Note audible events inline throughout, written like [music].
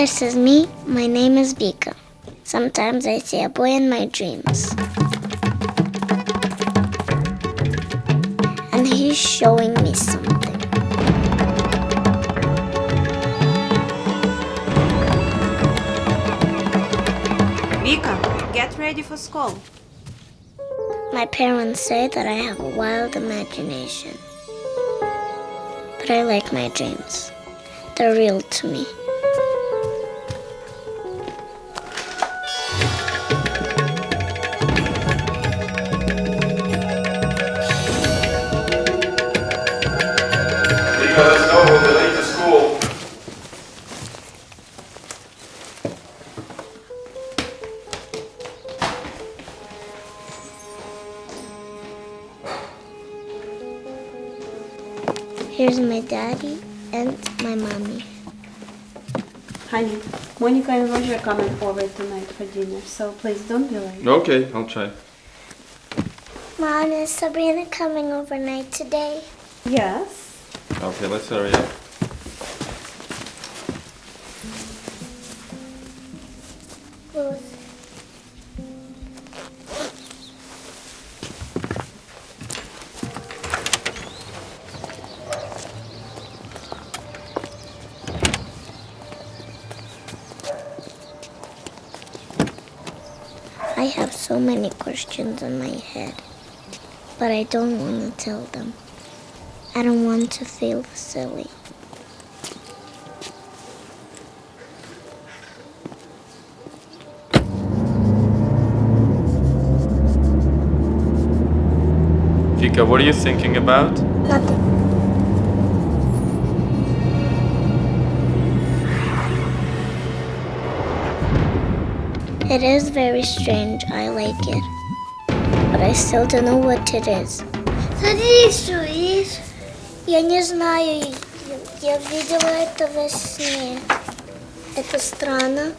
mother is me, my name is Vika. Sometimes I see a boy in my dreams. And he's showing me something. Vika, get ready for school. My parents say that I have a wild imagination. But I like my dreams. They're real to me. Here's my daddy and my mommy. Honey, Monica and Roger are coming over tonight for dinner, so please don't be late. Okay, I'll try. Mom, is Sabrina coming overnight today? Yes. Okay, let's hurry up. Have so many questions in my head, but I don't want to tell them. I don't want to feel silly. Vika, what are you thinking about? Nothing. It is very strange. I like it. But I still don't know what it is. Что есть. Я не знаю. Я видела это во сне. Это странно.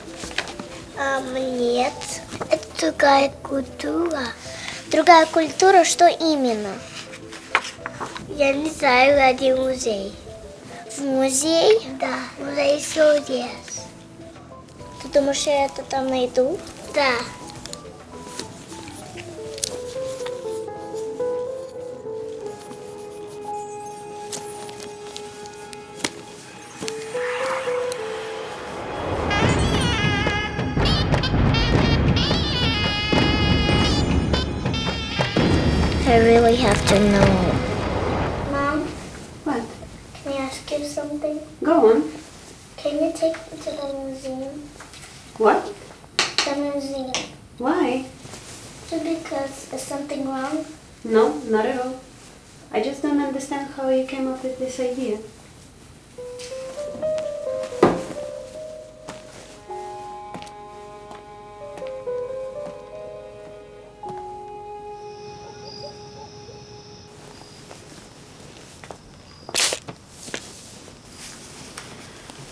А нет. Это другая культура. Другая культура, что именно? Я не знаю, где музей. В музей? Да, музей чудес. Ты думаешь, я это там найду? Да. I really have to know. Mom, What? can I ask you something? Go on. Can you take me to the museum? What? Museum. Why? Just because is something wrong? No, not at all. I just don't understand how you came up with this idea.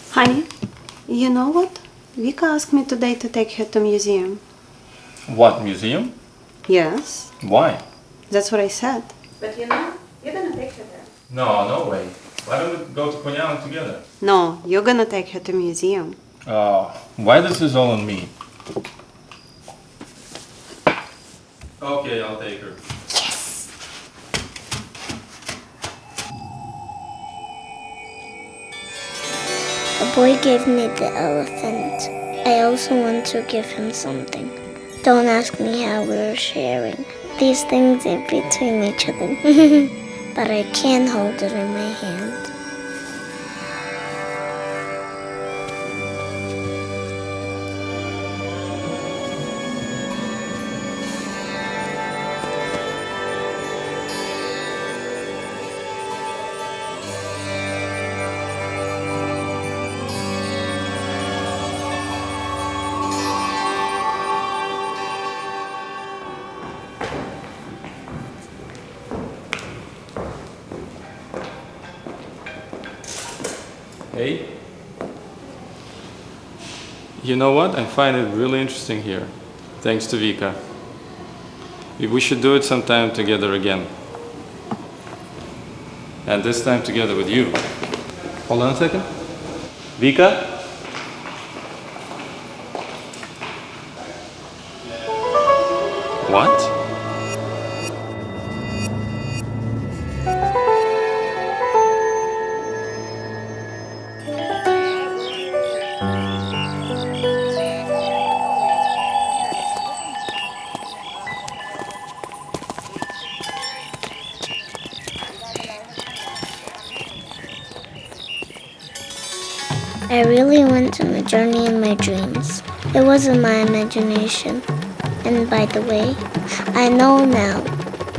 Honey, you know what? Vika asked me today to take her to museum. What, museum? Yes, Why? that's what I said. But you know, you're gonna take her there. No, no way. Why don't we go to Konyalan together? No, you're gonna take her to museum. Oh, why this is all on me? Okay, I'll take her. The boy gave me the elephant. I also want to give him something. Don't ask me how we're sharing. These things are between each other. [laughs] but I can hold it in my hand. A. You know what? I find it really interesting here. Thanks to Vika. We should do it sometime together again. And this time together with you. Hold on a second. Vika? What? I really went on a journey in my dreams. It wasn't my imagination. And by the way, I know now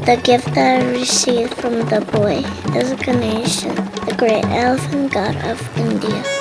the gift that I received from the boy is Ganesha, the great elephant god of India.